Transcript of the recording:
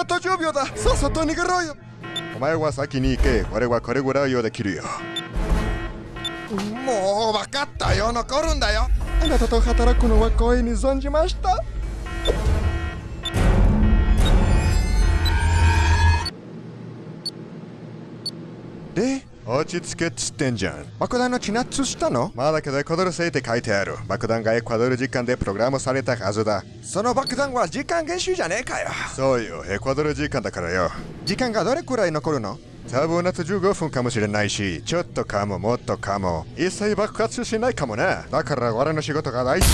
あと10秒だ。さっさと逃げろよ。お前は先に行け。俺はこれぐらいをできるよ。もう分かったよ。残るんだよ。あなたと働くのは光栄に存じました？で？落ち着けっつってんじゃん。爆弾の地ナッツしたの？まだけどエクアドル製って書いてある。爆弾がエクアドル時間でプログラムされたはずだ。その爆弾は時間厳守じゃねえかよ。そうよ。エクアドル時間だからよ。時間がどれくらい残るの？多分夏15分かもしれないしちょっとかももっとかも。一切爆発しないかもな。だから俺の仕事が大事